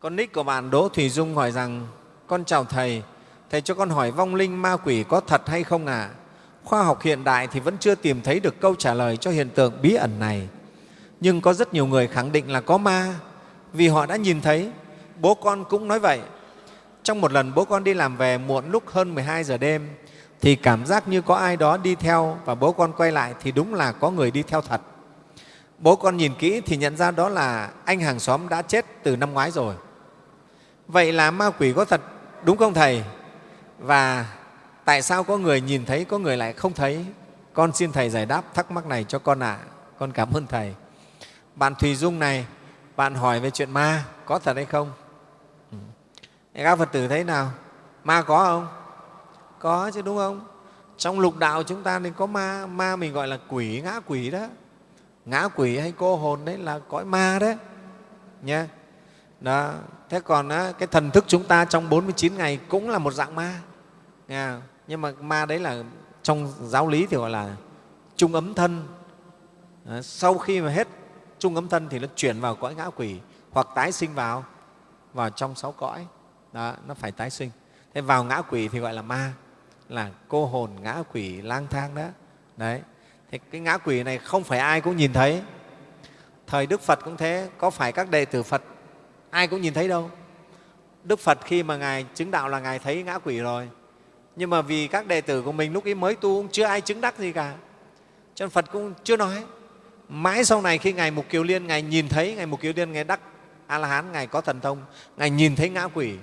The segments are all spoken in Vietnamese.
Con nick của bạn Đỗ Thùy Dung hỏi rằng Con chào Thầy, Thầy cho con hỏi vong linh ma quỷ có thật hay không ạ? À? Khoa học hiện đại thì vẫn chưa tìm thấy được câu trả lời cho hiện tượng bí ẩn này. Nhưng có rất nhiều người khẳng định là có ma vì họ đã nhìn thấy. Bố con cũng nói vậy. Trong một lần bố con đi làm về muộn lúc hơn 12 giờ đêm thì cảm giác như có ai đó đi theo và bố con quay lại thì đúng là có người đi theo thật. Bố con nhìn kỹ thì nhận ra đó là anh hàng xóm đã chết từ năm ngoái rồi. Vậy là ma quỷ có thật đúng không Thầy? Và tại sao có người nhìn thấy, có người lại không thấy? Con xin Thầy giải đáp thắc mắc này cho con ạ. À. Con cảm ơn Thầy. Bạn Thùy Dung này, bạn hỏi về chuyện ma có thật hay không? Ừ. Các Phật tử thấy nào? Ma có không? Có chứ đúng không? Trong lục đạo chúng ta thì có ma, ma mình gọi là quỷ, ngã quỷ đó. Ngã quỷ hay cô hồn đấy là cõi ma đấy. Nha. Đó. Thế còn á, cái thần thức chúng ta trong 49 ngày cũng là một dạng ma. à, Nhưng mà ma đấy là trong giáo lý thì gọi là trung ấm thân. à, Sau khi mà hết trung ấm thân thì nó chuyển vào cõi ngã quỷ hoặc tái sinh vào vào trong sáu cõi. Đó, nó phải tái sinh. Thế vào ngã quỷ thì gọi là ma, là cô hồn ngã quỷ lang thang đó. Đấy. Thì cái ngã quỷ này không phải ai cũng nhìn thấy. Thời Đức Phật cũng thế, có phải các đệ tử Phật ai cũng nhìn thấy đâu. Đức Phật khi mà Ngài chứng đạo là Ngài thấy ngã quỷ rồi. Nhưng mà vì các đệ tử của mình lúc ấy mới tu cũng chưa ai chứng đắc gì cả. Cho nên Phật cũng chưa nói. Mãi sau này khi Ngài Mục Kiều Liên, Ngài nhìn thấy, Ngài Mục Kiều Liên, Ngài đắc A-la-hán, Ngài có thần thông, Ngài nhìn thấy ngã quỷ.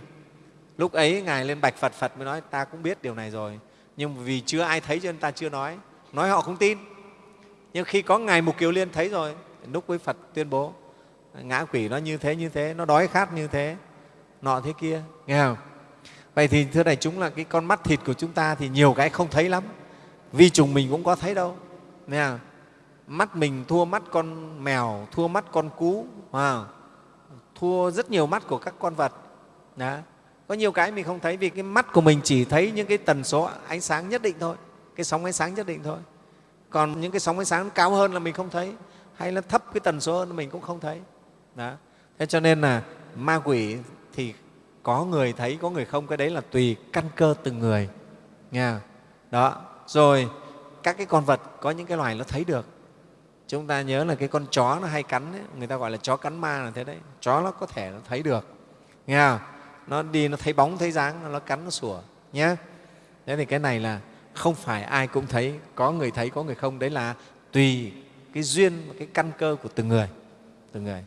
Lúc ấy Ngài lên bạch Phật, Phật mới nói ta cũng biết điều này rồi. Nhưng vì chưa ai thấy cho nên ta chưa nói. Nói họ không tin. Nhưng khi có Ngài Mục Kiều Liên thấy rồi, lúc với Phật tuyên bố ngã quỷ nó như thế, như thế, nó đói khát như thế, nọ thế kia. Nghe không? Vậy thì thưa đại chúng là cái con mắt thịt của chúng ta thì nhiều cái không thấy lắm. Vi trùng mình cũng có thấy đâu. Nghe không? Mắt mình thua mắt con mèo, thua mắt con cú, à thua rất nhiều mắt của các con vật. Đó. Có nhiều cái mình không thấy vì cái mắt của mình chỉ thấy những cái tần số ánh sáng nhất định thôi, cái sóng ánh sáng nhất định thôi. Còn những cái sóng ánh sáng cao hơn là mình không thấy, hay là thấp cái tần số hơn mình cũng không thấy. Đó. Thế cho nên là ma quỷ thì có người thấy, có người không, cái đấy là tùy căn cơ từng người. nha Đó. Rồi các cái con vật có những cái loài nó thấy được. Chúng ta nhớ là cái con chó nó hay cắn, ấy, người ta gọi là chó cắn ma là thế đấy. Chó nó có thể nó thấy được. Nghe không? Nó đi, nó thấy bóng, thấy dáng, nó cắn, nó sủa. Nhé. Thế thì cái này là không phải ai cũng thấy, có người thấy, có người không. Đấy là tùy cái duyên, cái căn cơ của từng người. Từng người.